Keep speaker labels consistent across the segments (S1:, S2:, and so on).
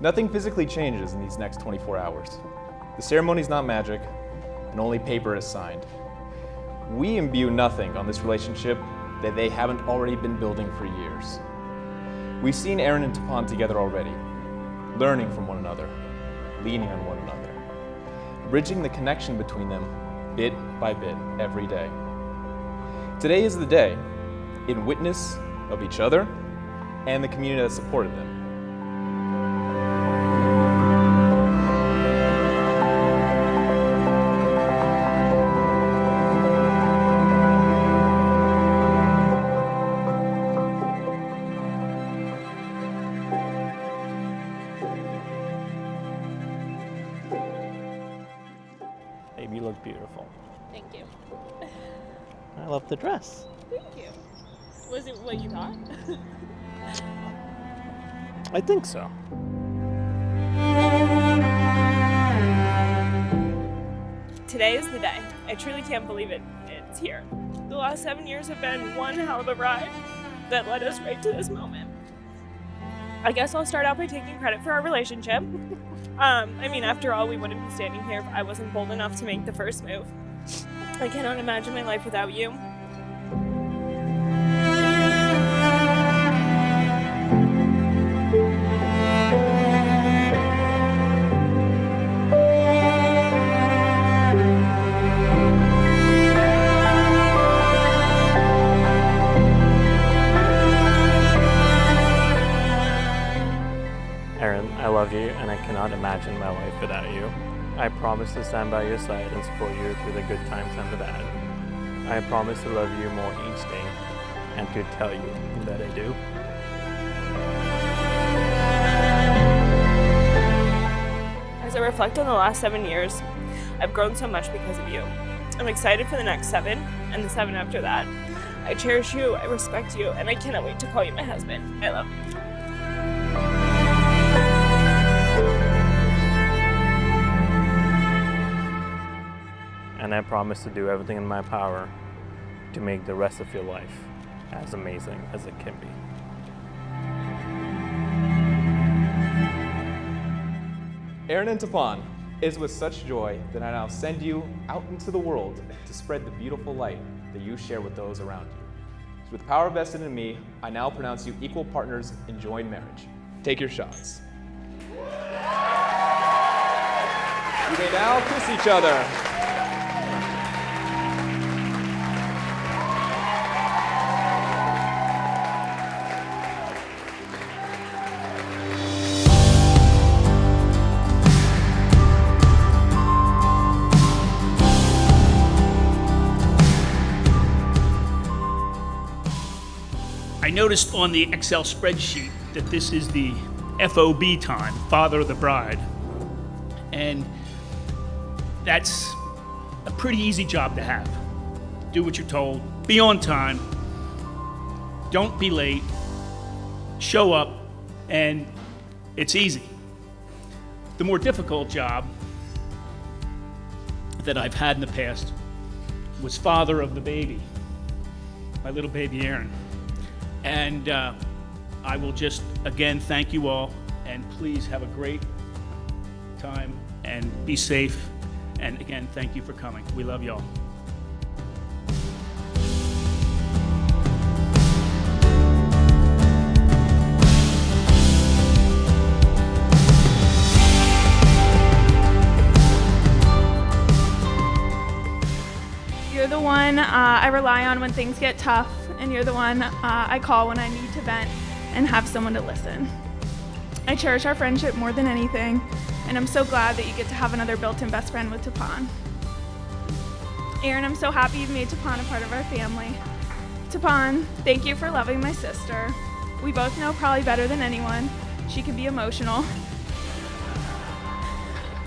S1: Nothing physically changes in these next 24 hours. The ceremony's not magic, and only paper is signed. We imbue nothing on this relationship that they haven't already been building for years. We've seen Aaron and Tapan together already, learning from one another, leaning on one another, bridging the connection between them bit by bit every day. Today is the day in witness of each other and the community that supported them.
S2: Babe, you look beautiful.
S3: Thank you.
S2: I love the dress.
S3: Thank you. Was it what you thought?
S2: I think so.
S3: Today is the day. I truly can't believe it. It's here. The last seven years have been one hell of a ride that led us right to this moment. I guess I'll start out by taking credit for our relationship. Um, I mean, after all, we wouldn't be standing here if I wasn't bold enough to make the first move. I cannot imagine my life without you.
S2: And I cannot imagine my life without you. I promise to stand by your side and support you through the good times and the bad. I promise to love you more each day and to tell you that I do.
S3: As I reflect on the last seven years, I've grown so much because of you. I'm excited for the next seven and the seven after that. I cherish you, I respect you, and I cannot wait to call you my husband. I love you.
S2: And I promise to do everything in my power to make the rest of your life as amazing as it can be.
S1: Aaron and Tapan, it is with such joy that I now send you out into the world to spread the beautiful light that you share with those around you. So with power vested in me, I now pronounce you equal partners in joined marriage. Take your shots. You may now kiss each other.
S4: I noticed on the Excel spreadsheet that this is the FOB time, father of the bride. And that's a pretty easy job to have. Do what you're told, be on time, don't be late, show up, and it's easy. The more difficult job that I've had in the past was father of the baby, my little baby Aaron. And uh, I will just again thank you all, and please have a great time and be safe. And again, thank you for coming. We love y'all.
S5: One uh, I rely on when things get tough, and you're the one uh, I call when I need to vent and have someone to listen. I cherish our friendship more than anything, and I'm so glad that you get to have another built-in best friend with Tapan. Aaron, I'm so happy you've made Tapan a part of our family. Tapan, thank you for loving my sister. We both know probably better than anyone. She can be emotional,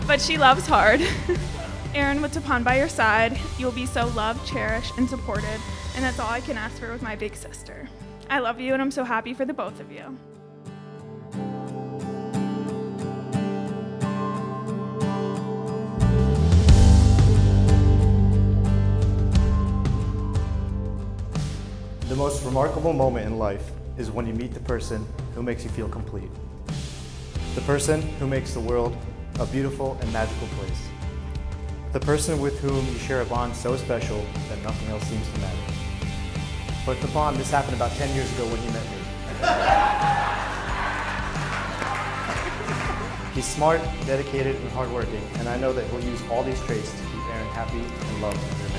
S5: but she loves hard. Aaron, with Tapan by your side, you'll be so loved, cherished, and supported, and that's all I can ask for with my big sister. I love you, and I'm so happy for the both of you.
S6: The most remarkable moment in life is when you meet the person who makes you feel complete. The person who makes the world a beautiful and magical place. The person with whom you share a bond so special that nothing else seems to matter. But the bond, this happened about 10 years ago when you met me. He's smart, dedicated, and hardworking, and I know that he'll use all these traits to keep Aaron happy and loved.